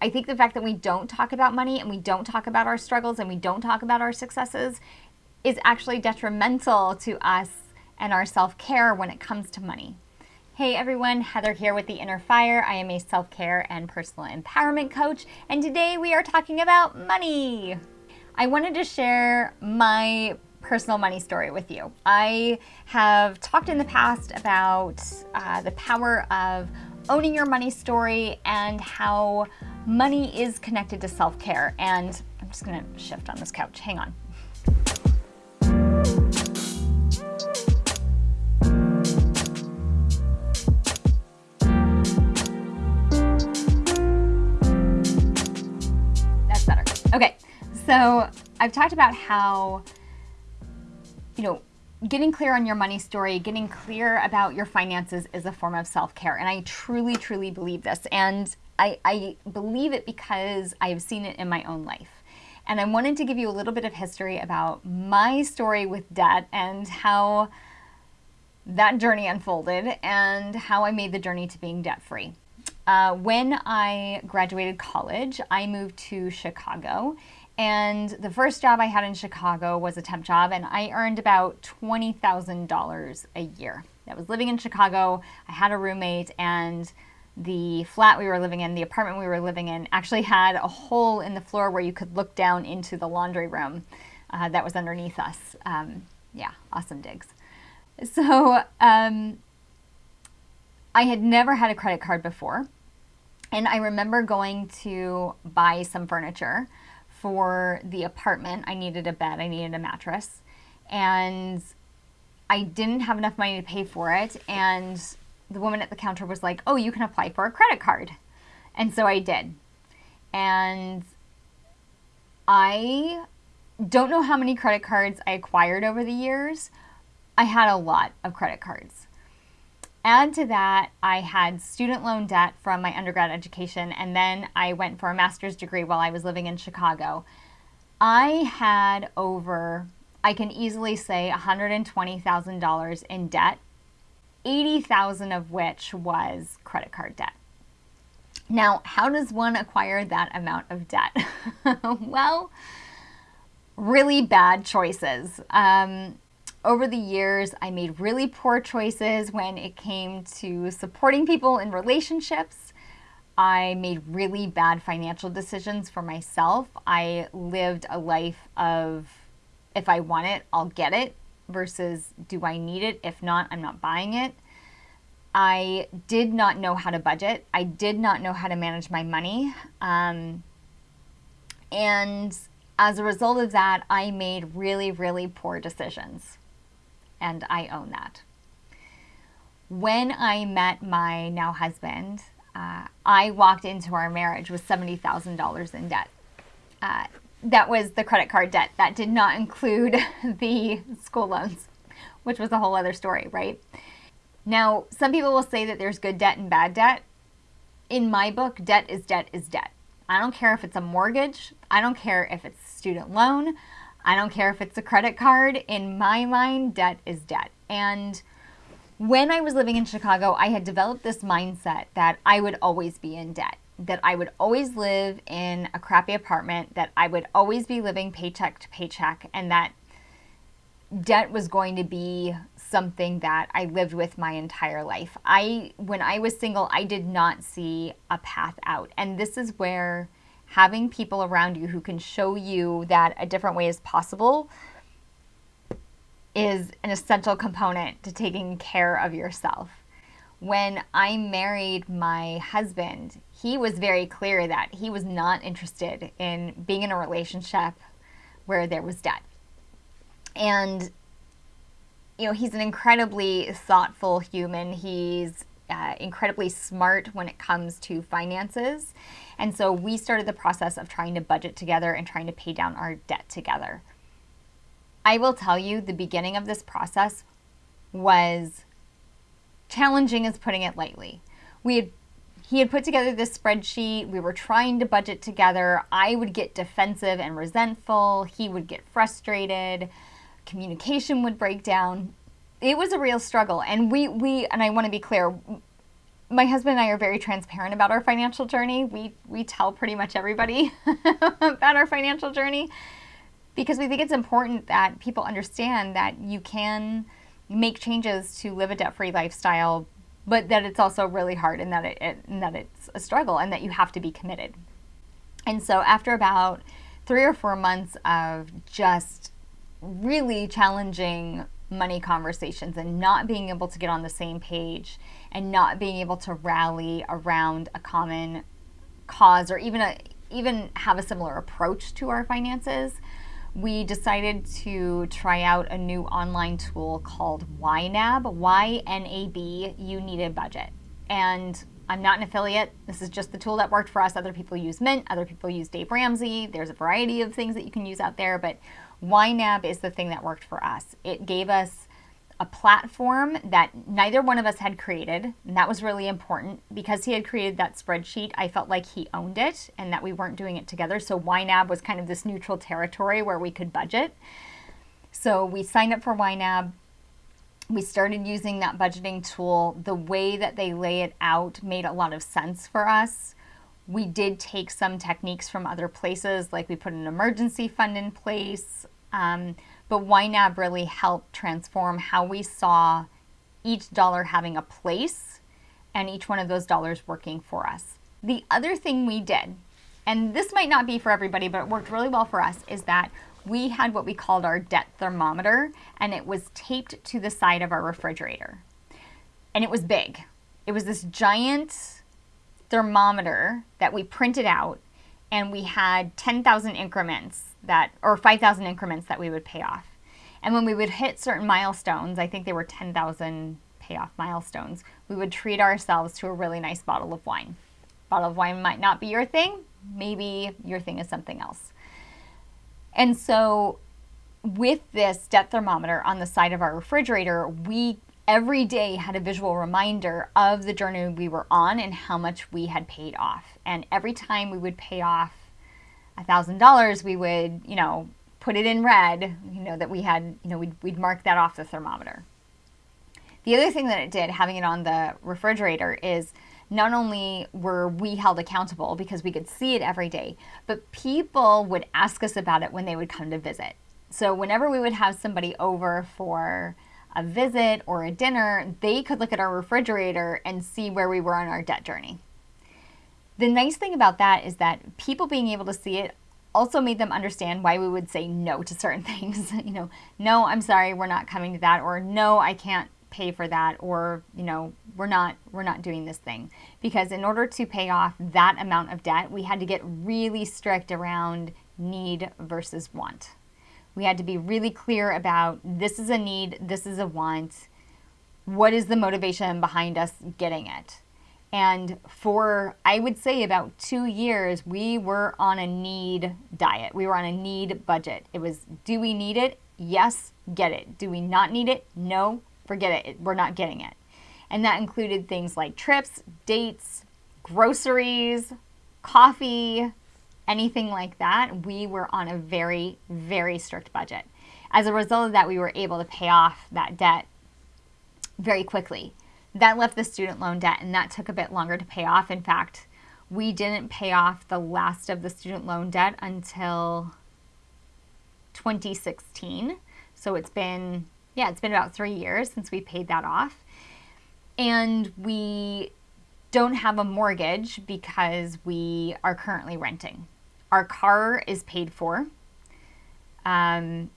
I think the fact that we don't talk about money and we don't talk about our struggles and we don't talk about our successes is actually detrimental to us and our self care when it comes to money. Hey everyone, Heather here with The Inner Fire. I am a self care and personal empowerment coach, and today we are talking about money. I wanted to share my personal money story with you. I have talked in the past about uh, the power of owning your money story and how money is connected to self care. And I'm just gonna shift on this couch. Hang on. That's better. Okay, so I've talked about how, you know, getting clear on your money story, getting clear about your finances is a form of self care. And I truly, truly believe this. And I, I believe it because I've seen it in my own life. And I wanted to give you a little bit of history about my story with debt and how that journey unfolded and how I made the journey to being debt free. Uh, when I graduated college, I moved to Chicago and the first job I had in Chicago was a temp job, and I earned about $20,000 a year. I was living in Chicago. I had a roommate, and the flat we were living in, the apartment we were living in, actually had a hole in the floor where you could look down into the laundry room uh, that was underneath us. Um, yeah, awesome digs. So um, I had never had a credit card before. And I remember going to buy some furniture for the apartment. I needed a bed, I needed a mattress, and I didn't have enough money to pay for it. And the woman at the counter was like, Oh, you can apply for a credit card. And so I did. And I don't know how many credit cards I acquired over the years. I had a lot of credit cards. Add to that, I had student loan debt from my undergrad education, and then I went for a master's degree while I was living in Chicago. I had over, I can easily say, $120,000 in debt, 80,000 of which was credit card debt. Now, how does one acquire that amount of debt? well, really bad choices. Um, over the years, I made really poor choices when it came to supporting people in relationships. I made really bad financial decisions for myself. I lived a life of if I want it, I'll get it versus do I need it? If not, I'm not buying it. I did not know how to budget. I did not know how to manage my money. Um, and as a result of that, I made really, really poor decisions and I own that. When I met my now husband, uh, I walked into our marriage with $70,000 in debt. Uh, that was the credit card debt. That did not include the school loans, which was a whole other story, right? Now, some people will say that there's good debt and bad debt. In my book, debt is debt is debt. I don't care if it's a mortgage. I don't care if it's student loan. I don't care if it's a credit card. In my mind, debt is debt. And when I was living in Chicago, I had developed this mindset that I would always be in debt, that I would always live in a crappy apartment, that I would always be living paycheck to paycheck, and that debt was going to be something that I lived with my entire life. I when I was single, I did not see a path out. And this is where having people around you who can show you that a different way is possible is an essential component to taking care of yourself. When I married my husband, he was very clear that he was not interested in being in a relationship where there was debt. And you know, he's an incredibly thoughtful human. He's uh, incredibly smart when it comes to finances. And so we started the process of trying to budget together and trying to pay down our debt together. I will tell you, the beginning of this process was challenging, is putting it lightly. We had he had put together this spreadsheet. We were trying to budget together. I would get defensive and resentful. He would get frustrated. Communication would break down it was a real struggle and we we and i want to be clear my husband and I are very transparent about our financial journey. We we tell pretty much everybody about our financial journey because we think it's important that people understand that you can make changes to live a debt-free lifestyle, but that it's also really hard and that it, it and that it's a struggle and that you have to be committed. And so after about 3 or 4 months of just really challenging money conversations and not being able to get on the same page and not being able to rally around a common cause or even a even have a similar approach to our finances we decided to try out a new online tool called YNAB, Y-N-A-B, You Need a Budget. And I'm not an affiliate. This is just the tool that worked for us. Other people use Mint, other people use Dave Ramsey. There's a variety of things that you can use out there, but YNAB is the thing that worked for us. It gave us a platform that neither one of us had created, and that was really important because he had created that spreadsheet. I felt like he owned it and that we weren't doing it together. So YNAB was kind of this neutral territory where we could budget. So we signed up for YNAB. We started using that budgeting tool. The way that they lay it out made a lot of sense for us. We did take some techniques from other places, like we put an emergency fund in place. Um, but YNAB really helped transform how we saw each dollar having a place and each one of those dollars working for us. The other thing we did, and this might not be for everybody, but it worked really well for us, is that we had what we called our debt thermometer and it was taped to the side of our refrigerator. And it was big. It was this giant thermometer that we printed out and we had 10,000 increments that, or 5,000 increments that we would pay off. And when we would hit certain milestones, I think they were 10,000 payoff milestones, we would treat ourselves to a really nice bottle of wine. Bottle of wine might not be your thing. Maybe your thing is something else. And so with this debt thermometer on the side of our refrigerator, we every day had a visual reminder of the journey we were on and how much we had paid off. And every time we would pay off a thousand dollars, we would, you know, put it in red, you know, that we had, you know, we'd, we'd mark that off the thermometer. The other thing that it did, having it on the refrigerator, is not only were we held accountable because we could see it every day, but people would ask us about it when they would come to visit. So whenever we would have somebody over for a visit or a dinner, they could look at our refrigerator and see where we were on our debt journey. The nice thing about that is that people being able to see it also made them understand why we would say no to certain things. you know, no, I'm sorry, we're not coming to that, or no, I can't pay for that, or you know, we're not we're not doing this thing. Because in order to pay off that amount of debt, we had to get really strict around need versus want. We had to be really clear about this is a need, this is a want. What is the motivation behind us getting it? And for, I would say, about two years, we were on a need diet. We were on a need budget. It was do we need it? Yes, get it. Do we not need it? No, forget it. We're not getting it. And that included things like trips, dates, groceries, coffee, anything like that, we were on a very, very strict budget. As a result of that, we were able to pay off that debt very quickly. That left the student loan debt, and that took a bit longer to pay off. In fact, we didn't pay off the last of the student loan debt until 2016. So it's been, yeah, it's been about three years since we paid that off. And we don't have a mortgage because we are currently renting. Our car is paid for. Um,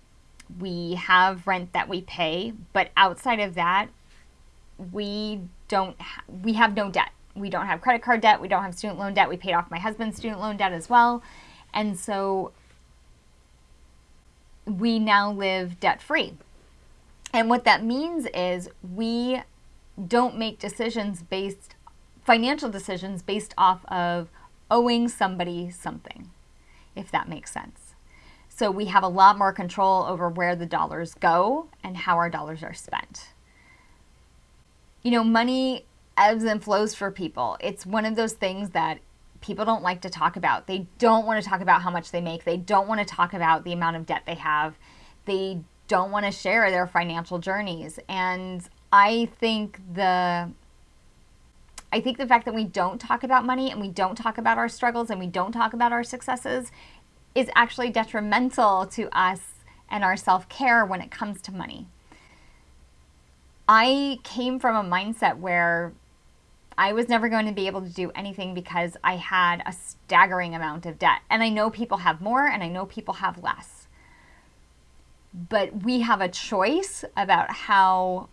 we have rent that we pay, but outside of that, we don't. Ha- we have no debt. We don't have credit card debt. We don't have student loan debt. We paid off my husband's student loan debt as well, and so we now live debt free. And what that means is we don't make decisions based financial decisions based off of owing somebody something if that makes sense. So we have a lot more control over where the dollars go and how our dollars are spent. You know, money ebbs and flows for people. It's one of those things that people don't like to talk about. They don't want to talk about how much they make. They don't want to talk about the amount of debt they have. They don't want to share their financial journeys. And I think the I think the fact that we don't talk about money and we don't talk about our struggles and we don't talk about our successes is actually detrimental to us and our self care when it comes to money. I came from a mindset where I was never going to be able to do anything because I had a staggering amount of debt. And I know people have more and I know people have less. But we have a choice about how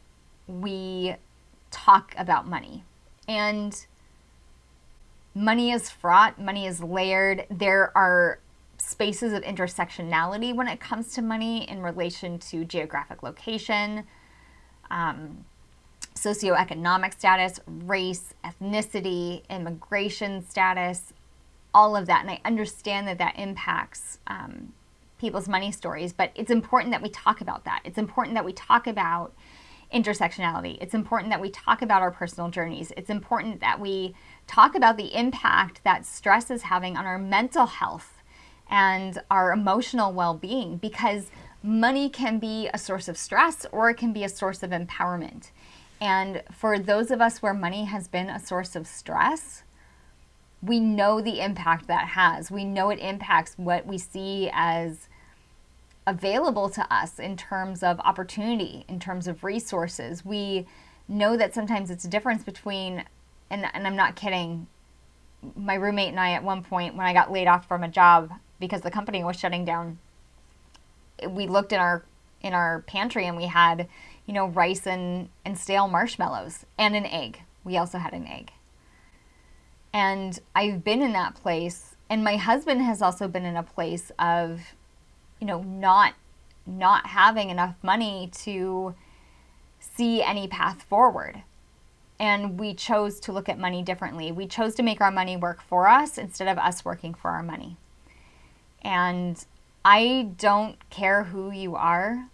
we talk about money. And money is fraught, money is layered. There are spaces of intersectionality when it comes to money in relation to geographic location, um, socioeconomic status, race, ethnicity, immigration status, all of that. And I understand that that impacts um, people's money stories, but it's important that we talk about that. It's important that we talk about intersectionality. It's important that we talk about our personal journeys. It's important that we talk about the impact that stress is having on our mental health and our emotional well being because money can be a source of stress or it can be a source of empowerment. And for those of us where money has been a source of stress, we know the impact that has. We know it impacts what we see as available to us in terms of opportunity, in terms of resources. We know that sometimes it's a difference between, and, and I'm not kidding, my roommate and I at one point, when I got laid off from a job because the company was shutting down, we looked in our in our pantry and we had, you know, rice and, and stale marshmallows and an egg. We also had an egg. And I've been in that place and my husband has also been in a place of you know, not not having enough money to see any path forward. And we chose to look at money differently. We chose to make our money work for us instead of us working for our money. And I don't care who you are.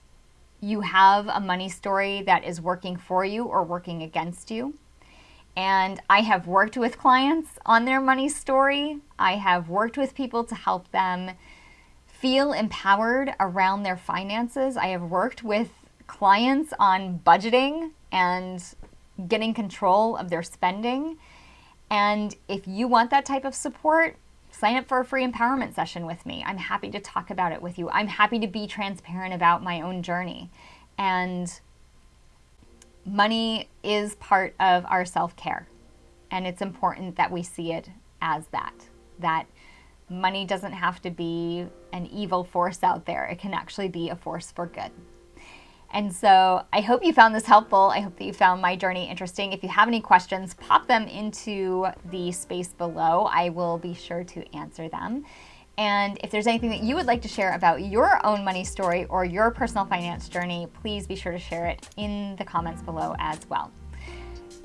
You have a money story that is working for you or working against you. And I have worked with clients on their money story. I have worked with people to help them feel empowered around their finances. I have worked with clients on budgeting and getting control of their spending. And if you want that type of support, sign up for a free empowerment session with me. I'm happy to talk about it with you. I'm happy to be transparent about my own journey. And money is part of our self care. And it's important that we see it as that. That money doesn't have to be an evil force out there. It can actually be a force for good. And so I hope you found this helpful. I hope that you found my journey interesting. If you have any questions, pop them into the space below. I will be sure to answer them. And if there's anything that you would like to share about your own money story or your personal finance journey, please be sure to share it in the comments below as well.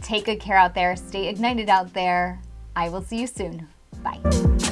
Take good care out there. Stay ignited out there. I will see you soon. Bye.